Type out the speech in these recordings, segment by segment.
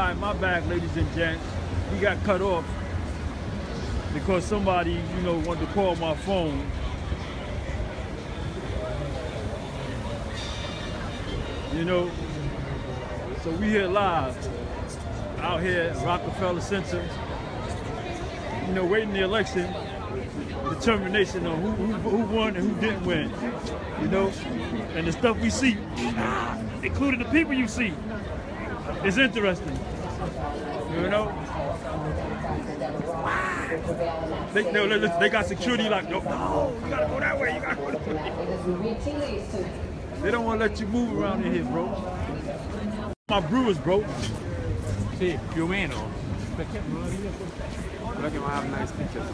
right, my bad, ladies and gents. We got cut off because somebody, you know, wanted to call my phone. You know, so we here live out here at Rockefeller Center. You know, waiting the election, determination on who, who, who won and who didn't win. You know, and the stuff we see, including the people you see, is interesting. You know? They, listen, they got security like, no, no, you gotta go that way, you gotta go that way. They don't wanna let you move around in here, bro. My brewers, bro. Sì, più o meno. Perché che have nice pictures.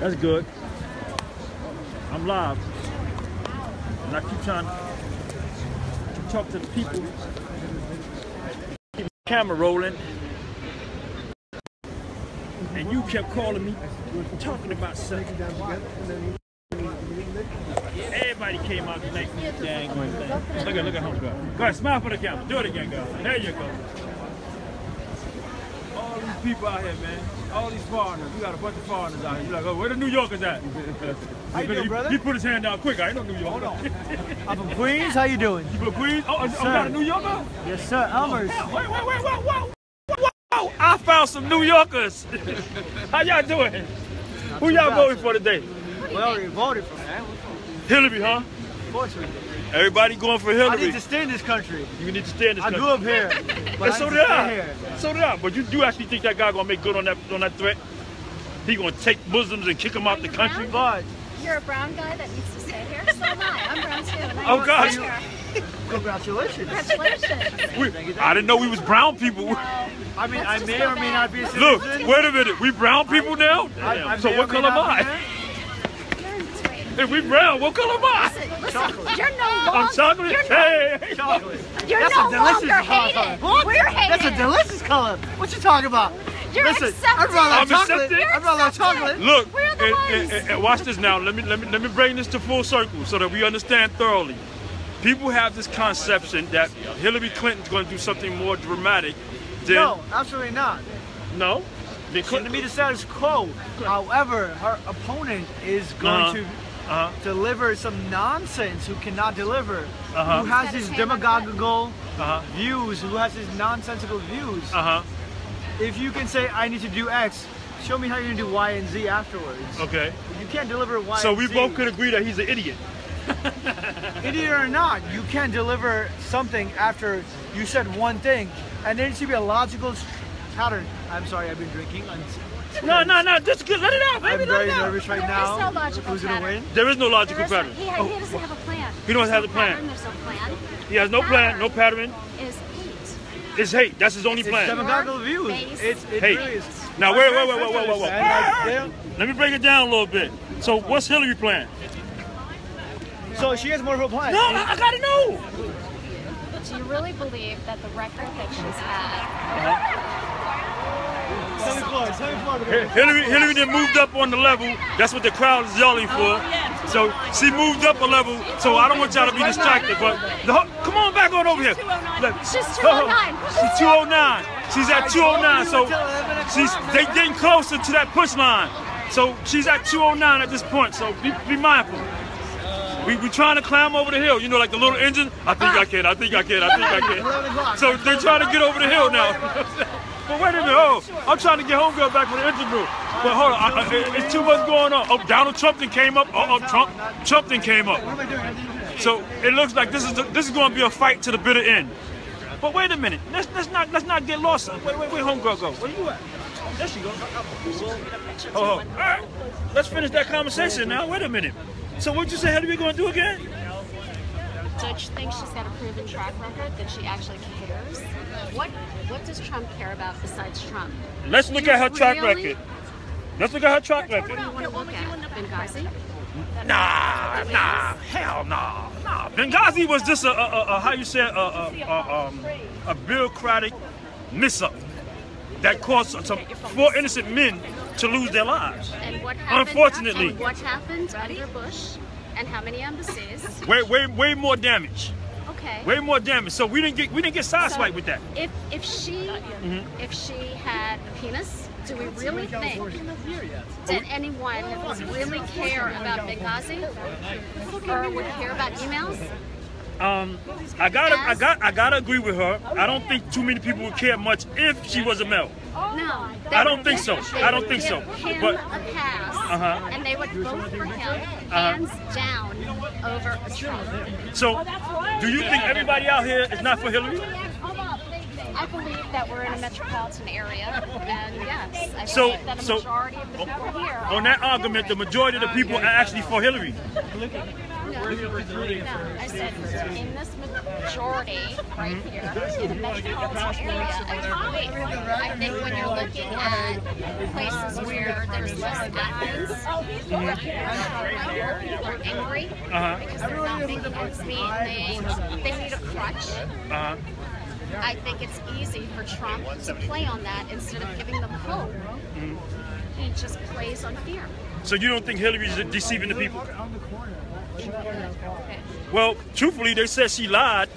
That's good. I'm live. And I keep trying to talk to the people. The camera rolling. And you kept calling me, talking about sex. Everybody came out for this dang thing. Look at, look at home girl. Go ahead, smile for the camera. Do it again, girl. There you go. All these people out here, man. All these foreigners. We got a bunch of foreigners out here. You're like, oh, where the New Yorkers at? How you doing, he, brother? He put his hand down quick. I ain't no New Yorker. Hold on. I'm from Queens. How you doing? You from Queens? Oh, I'm not oh, a New Yorker? Yes, sir. Oh, Elmers. Wait, wait, wait, wait, whoa, whoa, whoa. I found some New Yorkers. How y'all doing? Who y'all voting for today? We already voted for that. Hillary, huh? Fortunately. Everybody going for Hillary. I Hillary. need to stay in this country. You need to stay in this I country. grew up here. But And I so need did I. here. So did I. But you do actually think that guy gonna make good on that on that threat? He gonna take Muslims and kick them out the country? But You're a brown guy that needs to stay here. So am I. I'm brown too. and I Oh, need to gosh. congratulations. Congratulations. We, I didn't know we was brown people. No. I mean, Let's I just may go or may not be a Look, wait a minute. We brown people now? I- I so what or may color am not be I? There. You're in. If we brown, what color am I? Listen, listen, you're no longer. I'm chocolate. You're no, Hey, hey. Chocolate. you're That's no a delicious longer color. hated. What? We're hated. That's a delicious color. What you talking about? You're Listen, accepted. I'd rather I'm chocolate. accepted. I'd rather have chocolate. Look, We're the and, ones. and- and watch this now. Let me let me let me bring this to full circle so that we understand thoroughly. People have this conception that Hillary Clinton's going to do something more dramatic than No, absolutely not. no. Than To Clinton. me, the status quo. However, her opponent is going Uh-huh. to Uh-huh. deliver some nonsense who cannot deliver, Uh-huh. who has Got his his hand on demagogical Uh-huh. views, who has his nonsensical views. Uh-huh. If you can say, I need to do X, show me how you're going to do Y and Z afterwards. Okay. You can't deliver Y So and we Z. both could agree that he's an idiot. Idiot or not, you can't deliver something after you said one thing, and there needs to be a logical pattern. I'm sorry, I've been drinking. I'm, No, no, no. Just good. Let it out, I'm. Let very it out. nervous right There now. is no logical Who's gonna win? There is no logical There is no- pattern. He, he doesn't oh. have a plan. He don't have no the plan. There's no plan. He has no plan, no pattern. Is hate. It's hate. That's his only It's plan. demagogical views. It's, it Hey, really now wait, wait, wait, wait, wait, wait, wait. understand, like, they don't- Let me break it down a little bit. So what's Hillary plan? So she has more of a plan. No, I, I gotta know. Do you really believe that the record that she's had? Uh-huh. Tell me Floyd, tell me Floyd. Hi- Hillary, Hillary then moved up on the level. That's what the crowd is yelling for. Oh, so she moved up a level. So I don't want y'all to be distracted. But the, come on back on over here. She's ho- ho. 209. She's 209. She's at 209. So she's they getting closer to that push line. So she's at 209 at this point. So be, be mindful. We we trying to climb over the hill. You know, like the little engine. I think I can. I think I can. I think I can. So they're trying to get over the hill now. but wait a minute. Oh, I'm trying to get homegirl back from the interview. room. But hold on. I, I, it's too much going on. Oh, Donald Trump then came up. Oh, oh Trump. Trump then came up. So it looks like this is the, this is going to be a fight to the bitter end. But wait a minute. Let's let's not let's not get lost. Wait wait wait. Homegirl go. Where you at? There she goes. Oh, oh. all right. Let's finish that conversation now. Wait a minute. So what you say How do we going to do again? Judge thinks she's got a proven track record that she actually cares. What What does Trump care about besides Trump? Let's look at her track Really? record. Let's look at her track What do record. you want to look at? Benghazi? Nah, nah, hell nah, nah. Benghazi was just a, a, a, how you say a, a, um, a bureaucratic mess up that caused some four innocent men to lose their lives. And what happened? Unfortunately. And what happened under Bush? And how many embassies? Way, way, way more damage. Okay. Okay. Way more damage. So we didn't get we didn't get sideswiped with that. If if she Mm-hmm. if she had a penis, do we really think did anyone really care about Benghazi or would care about emails? Um, I gotta I got I gotta agree with her. I don't think too many people would care much if she was a male. No. I don't think so. I don't think so. Him But- a pass, Uh-huh. and they would vote for him hands down over a Trump. So, do you think everybody out here is not for Hillary? I believe that we're in a metropolitan area, and yes, I So- believe that a so- of the people here. On that argument, the majority of the people are actually for Hillary. No, no, I said in this majority right here in the metropolitan area, I believe. I think when you're looking at places where there's less admins, where people are angry Uh-huh. because they're not making ends meet, they they need a crutch. Uh-huh. I think it's easy for Trump to play on that instead of giving them hope. He just plays on fear. So you don't think Hillary is deceiving the people? Well, truthfully, they said she lied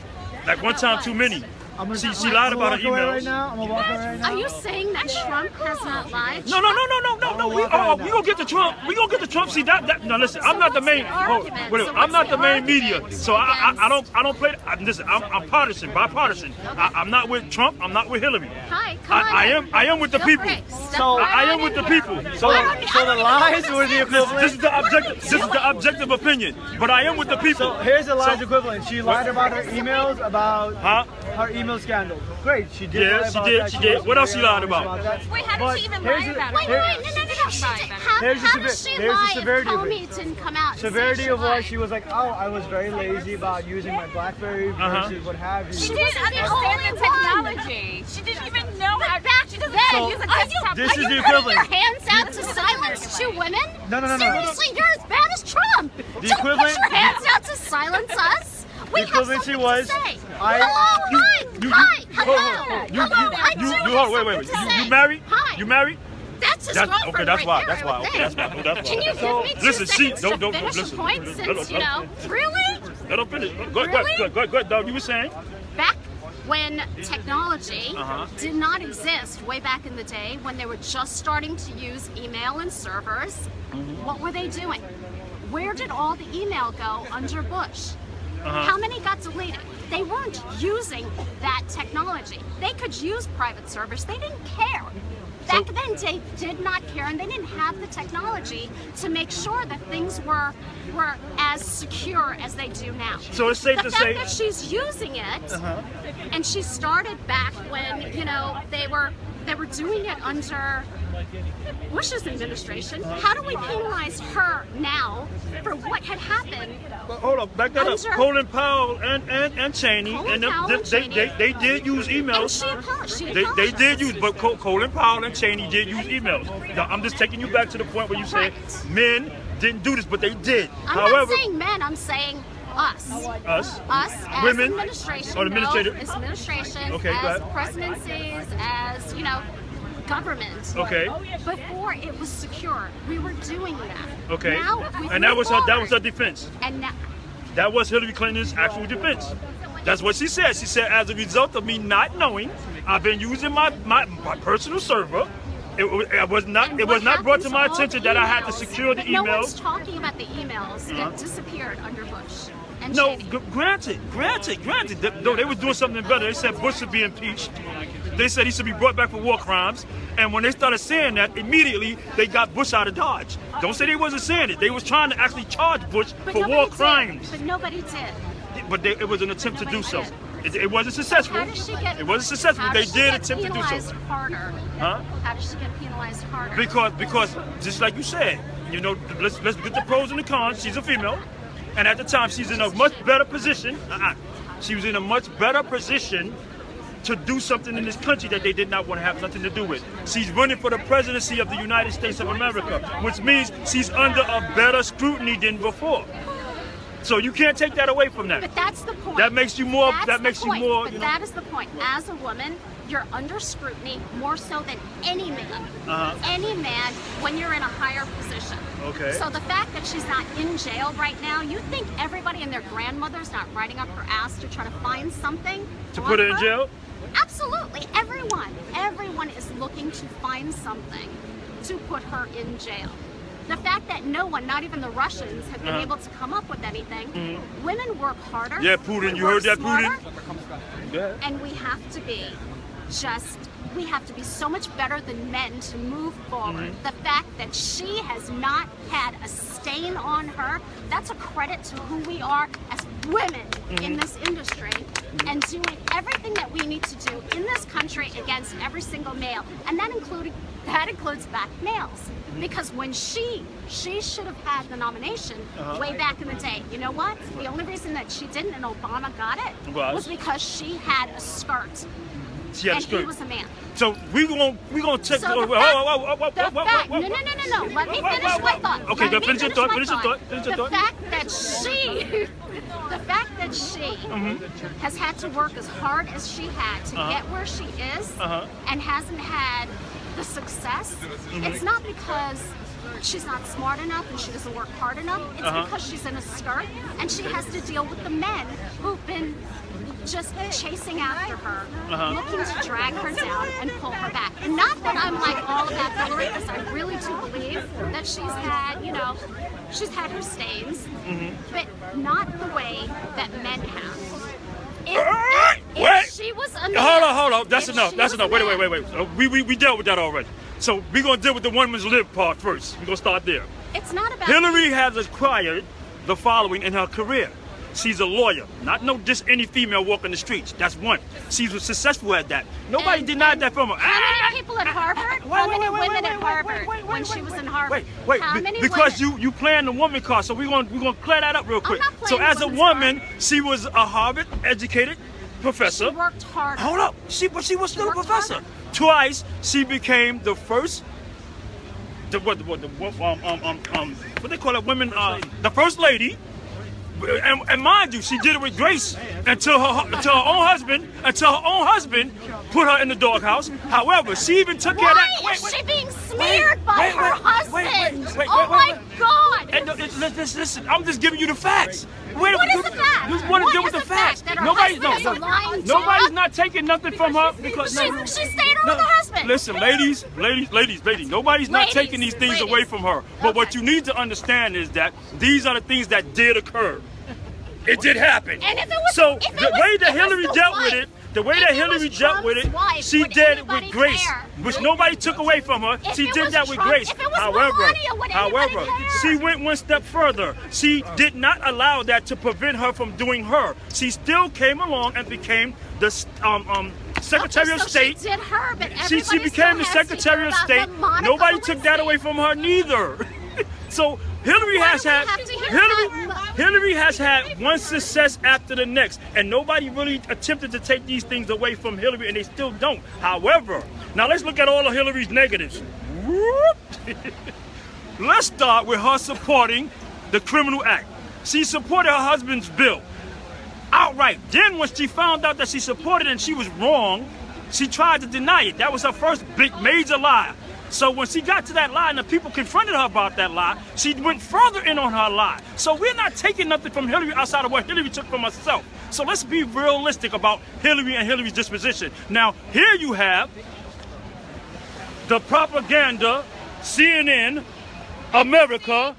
like one time too many. I'm gonna, She, she I'm lied about her walk away emails. right now. I'm gonna walk away right now. Are you saying that Trump has not lied? No, no, no, no, no, no, no. We, oh, we gonna get the Trump. We gonna get the Trump. See that? that no, listen. I'm not the main. Oh, wait, I'm not the main media, so I, I, I don't, I don't play. I, listen, I'm, I'm partisan, bipartisan. I, I'm not with Trump. I'm not with Hillary. Hi, come on I, I am, I am with the people. for it. Step So- I, I am with the people. So, so the lies even were the. This, equivalent. this is the objective. This is the objective opinion. But I am with the people. So here's the lies So- equivalent. She lied about her emails, about Huh? Her email scandal. Great, she did. Yeah, she did, she did. What else she lied about? Wait, how did she even lie about Wait, it? wait, wait, no, no, no, no. She did, how, Here's how does she lie severity if of it. Comey didn't come out Severity of what she was like, oh, I was very lazy about using my BlackBerry Uh-huh. versus what have you. She didn't understand the technology. She didn't even know how. She doesn't Then, use a desktop. This is the putting equivalent. your hands out to silence two women? No, no, no, no. Seriously, you're as bad as Trump. Don't equivalent- put your hands out to silence us. We have equivalency something was, to say. I- Hello, You- hi, you- hi, you- hello. You, hello. I do you, have you, hold, wait, wait, wait. You, you married? Hi. You married? That's his That's girlfriend okay. That's right why. there, That's why. Okay, that's why. That's why. Can you give me two Listen, she- don't- don't- finish listen. point since, you know, really? Let her finish. Go, Really? go, go, go, go, You were saying? Back when technology Uh-huh. did not exist, way back in the day, when they were just starting to use email and servers, Mm-hmm. what were they doing? Where did all the email go under Bush? Uh-huh. How many got deleted? They weren't using that technology. They could use private servers. They didn't care. Back So- then, they did not care, and they didn't have the technology to make sure that things were were as secure as they do now. So it's safe the to fact say- that she's using it, Uh-huh. and she started back when you know they were they were doing it under Bush's administration. How do we penalize her now for what had happened? Well, hold on, back that up. Under- Colin Powell and and, and Cheney, Colin and them, Powell they, and they, Cheney. they, they did use And emails. she apologized. She They, they did use, but Colin Powell and Cheney did use emails. Now, I'm just taking you back to the point where you said Right. men didn't do this, but they did. I'm However, not saying men. I'm saying us. us, Us as Women? administration, Or administrative? no, as administration, Okay, go as presidencies, as you know, government. okay, Before it was secure, we were doing that. okay, Now, and that was her, that was her defense. And now, That was Hillary Clinton's actual defense. That's what she said. She said, as a result of me not knowing, I've been using my, my, my personal server. It, it was not and it was not brought to my attention that I had to secure the but No one's emails. talking about the emails Uh-huh. that disappeared under Bush and No, granted, granted, granted. Th- Though they were doing something better. They said Bush should be impeached. They said he should be brought back for war crimes. And when they started saying that, immediately they got Bush out of Dodge. Don't say they wasn't saying it. They was trying to actually charge Bush But for war did. crimes. But nobody did. But they, it was an attempt to do so. It, it wasn't successful. How does she get? It wasn't successful. They did attempt to do penalized so. Harder. Huh? How does she get penalized harder? Because because just like you said, you know, let's let's get the pros and the cons. She's a female, and at the time she's in a much better position. Uh-uh. She was in a much better position to do something in this country that they did not want to have nothing to do with. She's running for the presidency of the United States of America, which means she's under a better scrutiny than before. So you can't take that away from that. But that's the point. That makes you more- That's that makes you more, But you know- that is the point. As a woman, you're under scrutiny more so than any man. Uh-huh. Any man when you're in a higher position. Okay. So the fact that she's not in jail right now, you think everybody and their grandmother's not riding up her ass to try to find something To put her in jail? Absolutely, everyone, everyone is looking to find something to put her in jail. The fact that no one, not even the Russians, have been Uh-huh. able to come up with anything. Women work harder. Yeah, Putin, you heard that, Putin? smarter, Yeah. And we have to be just, we have to be so much better than men to move forward. Mm-hmm. The fact that she has not had a stain on her, that's a credit to who we are as women Mm-hmm. in this industry and doing everything that we need to do in this country against every single male. And that including that includes black males. Mm-hmm. Because when she she should have had the nomination Uh-huh. way back in the day. You know what? The only reason that she didn't and Obama got it Was? was because she had a skirt She had a and he was a man. So we gonna we gonna check. So the fact, oh, oh, oh, oh, the fact, no, no, no, no, no. Let me finish my thought. Okay, go me finish your thought. Finish your thought. Finish your the fact that she, the fact that she Mm-hmm. has had to work as hard as she had to Uh-huh. get where she is, Uh-huh. and hasn't had the success, Mm-hmm. it's not because she's not smart enough and she doesn't work hard enough. It's Uh-huh. because she's in a skirt and she has to deal with the men who've been just chasing after her, Uh-huh. looking to drag her down and pull her back. And not that I'm like all about Hillary, because I really do believe that she's had, you know, she's had her stains, Mm-hmm. but not the way that men have. If, Alright, if she was a man, Hold on, hold on. That's enough. That's enough. Wait, wait, wait, wait. Uh, we, we we dealt with that already. So we're gonna deal with the women's lib part first. We're gonna start there. It's not about Hillary has acquired the following in her career. She's a lawyer, not no just any female walking the streets. That's one. She was successful at that. Nobody And- denied and that from her. How many people at Harvard? Wait, how wait, many wait, women at Harvard wait, wait, when she was wait. in Harvard? Wait, wait, How be- many because women? you you playing the woman card, so we're gonna we're gonna clear that up real quick. not so as a woman, card. she was a Harvard educated professor. She worked hard. Hold up, she but she was still a professor. harder. Twice she became the first. The what the what the um um um um what they call it women uh the first lady. And, and mind you, she did it with grace until her until her own husband until her own husband put her in the doghouse. However, she even took care of Why that. Wait, is wait. she being smeared by wait, her wait, husband? wait, wait, wait, oh wait, my wait, wait. God! And uh, no, listen, listen, I'm just giving you the facts. Wait, What is the fact? You want to deal with the the fact? facts. Her Nobody's no, nobody's dog? not taking nothing from her because She, no, she stayed no, with her husband. Listen, ladies, ladies, ladies, ladies. Nobody's not taking these things ladies. away from her. But what you need to understand is that these are the things that did occur. It did happen. And if it was- so if it the was- way that Hillary dealt with it, the way if that Hillary dealt with it, wife, she did it with grace, care? which nobody took away from her. If she did that with grace. if it was however, Melania, however, she went one step further. She did not allow that to prevent her from doing her. She still came along and became the um, um, Secretary Okay, of so State. She her, but She, she became the Secretary of State. Nobody took that away from her neither. so Hillary has had have to hear Hillary, Hillary has had one success after the next, and nobody really attempted to take these things away from Hillary, and they still don't. However, now let's look at all of Hillary's negatives. Let's start with her supporting the Criminal Act. She supported her husband's bill outright. Then when she found out that she supported and she was wrong, she tried to deny it. That was her first big major lie. So when she got to that lie and the people confronted her about that lie, she went further in on her lie. So we're not taking nothing from Hillary outside of what Hillary took from herself. So let's be realistic about Hillary and Hillary's disposition. Now, here you have the propaganda, CNN, America,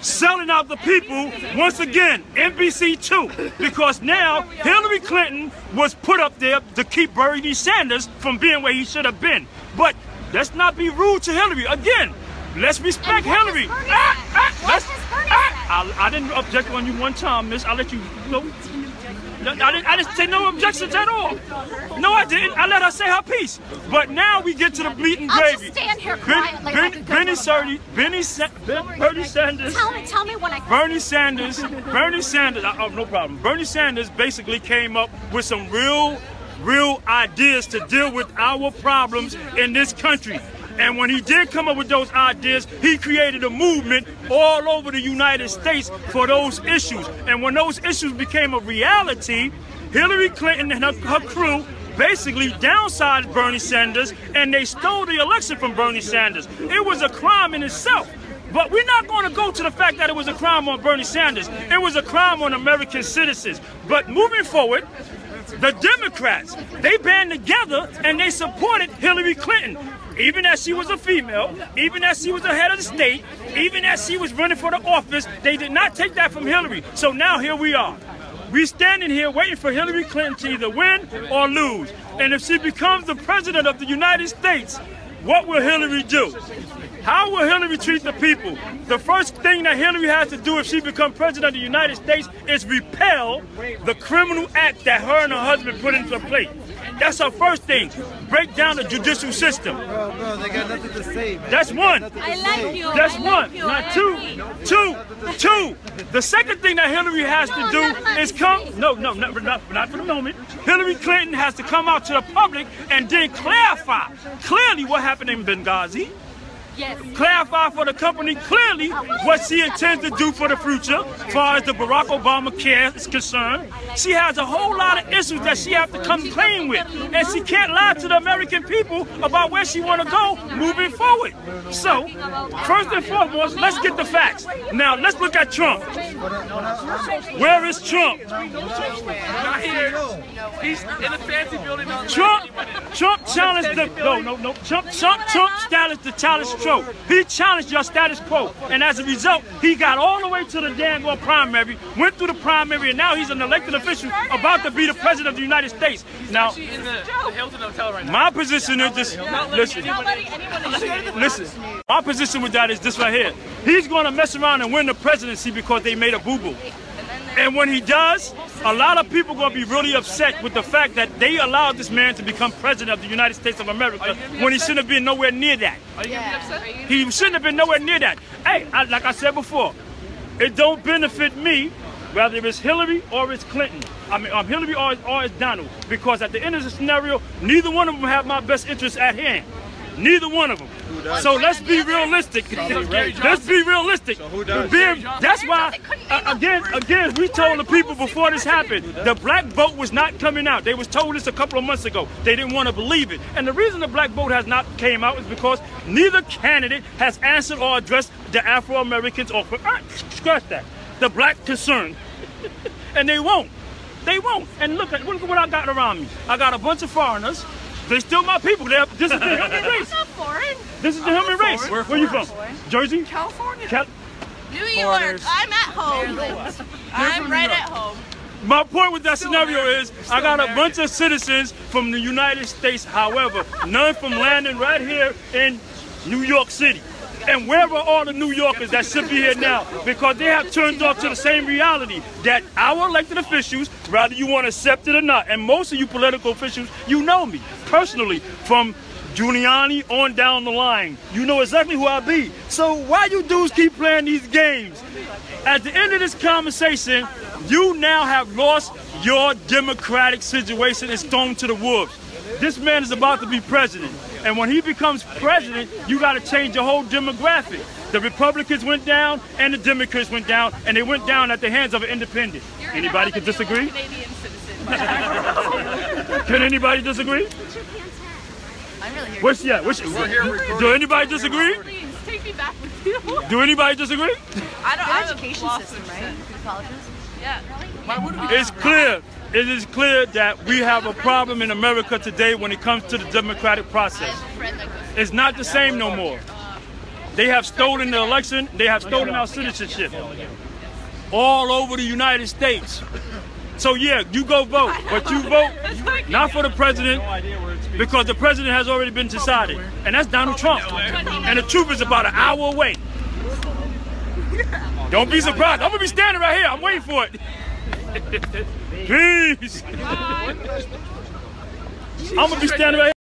selling out the people once again, NBC2, because now Hillary Clinton was put up there to keep Bernie Sanders from being where he should have been. But let's not be rude to Hillary. Again, let's respect Hillary. Ah, ah, let's- ah. I, I didn't object on you one time, miss. I'll let you, you know. I didn't, I didn't say no objections at all. No, I didn't. I let her say her piece. But now we get to the bleeding I'll just stand here Ben- quietly Ben- like a good Benny little Benny Sa- Ben- Bernie Sanders, Tell me, tell me when I. Bernie Sanders, Bernie Sanders. Oh, no problem. Bernie Sanders basically came up with some real, real ideas to deal with our problems in this country. And when he did come up with those ideas, he created a movement all over the United States for those issues. And when those issues became a reality, Hillary Clinton and her, her crew basically downsized Bernie Sanders and they stole the election from Bernie Sanders. It was a crime in itself. But we're not going to go to the fact that it was a crime on Bernie Sanders. It was a crime on American citizens. But moving forward, the Democrats, they band together and they supported Hillary Clinton. Even as she was a female, even as she was the head of the state, even as she was running for the office, they did not take that from Hillary. So now here we are. We standing here waiting for Hillary Clinton to either win or lose. And if she becomes the president of the United States, what will Hillary do? How will Hillary treat the people? The first thing that Hillary has to do if she becomes president of the United States is repel the criminal act that her and her husband put into place. That's her first thing. Break down the judicial system. Bro, bro, they got nothing to say. man. That's one. I like you. That's I like one. you. Now two, two, two. The second thing that Hillary has No, to do is come. No, no, no, not, not for the moment. Hillary Clinton has to come out to the public and then clarify clearly what happened in Benghazi. Yes. Clarify for the company clearly what she intends to do for the future, as far as the Barack Obama care is concerned. She has a whole lot of issues that she has to come clean with, and she can't lie to the American people about where she want to go moving forward. So, first and foremost, let's get the facts. Now, let's look at Trump. Where is Trump? Not here. He's in a fancy building Trump, Trump challenged the no, no, no. Trump, Trump, Trump challenged the challenge quo. He challenged your status quo, and as a result, he got all the way to the damn well primary, went through the primary, and now he's an elected official about to be the president of the United States. Now, the, the right now. my position is this. Listen, anyone listen. My position with that is this right here. He's going to mess around and win the presidency because they made a boo boo. And when he does, a lot of people are going to be really upset with the fact that they allowed this man to become president of the United States of America when he shouldn't have been nowhere near that. Are you gonna be upset? He shouldn't have been nowhere near that. Hey, I, like I said before, it don't benefit me whether it's Hillary or it's Clinton. I mean, um, Hillary or, or it's Donald, because at the end of the scenario, neither one of them have my best interests at hand. Neither one of them. So let's be realistic. Let's be realistic. does? Being- that's why, uh, again, again, we told the people before this happened, the black vote was not coming out. They was told this a couple of months ago. They didn't want to believe it. And the reason the black vote has not came out is because neither candidate has answered or addressed the Afro-Americans or, uh, scratch that, the black concern. and they won't. They won't. And look at look at what I got around me. I got a bunch of foreigners. They still my people. They're, this is the human race. not foreign. This is the human race. Where are you from? foreigners. Jersey? California. Cal- New York. I'm at home. I'm right at home. My point with that scenario is I got a bunch of citizens from the United States, however, none from landing right here in New York City. And where are all the New Yorkers that should be here now? Because they have turned off to the same reality that our elected officials, whether you want to accept it or not, and most of you political officials, you know me personally from Giuliani on down the line. You know exactly who I be. So why you dudes keep playing these games? At the end of this conversation, you now have lost your democratic situation and thrown to the wolves. This man is about to be president. And when he becomes president, you got to change your whole demographic. The Republicans went down and the Democrats went down, and they went down at the hands of an independent. Anybody could disagree? Canadian citizen. Can anybody disagree? I'm really here. What's yeah? What's, do anybody disagree? Please take me back with you. Do anybody disagree? I don't. I'm education system, right? Colleges. Yeah. Why would we? It's clear. It is clear that we have a problem in America today when it comes to the democratic process. It's not the same no more. They have stolen the election. They have stolen our citizenship all over the United States. So yeah, you go vote, but you vote not for the president because the president has already been decided, and that's Donald Trump. And the truth is about an hour away. Don't be surprised. I'm gonna be standing right here. I'm waiting for it. Peace. I'm gonna be standing right.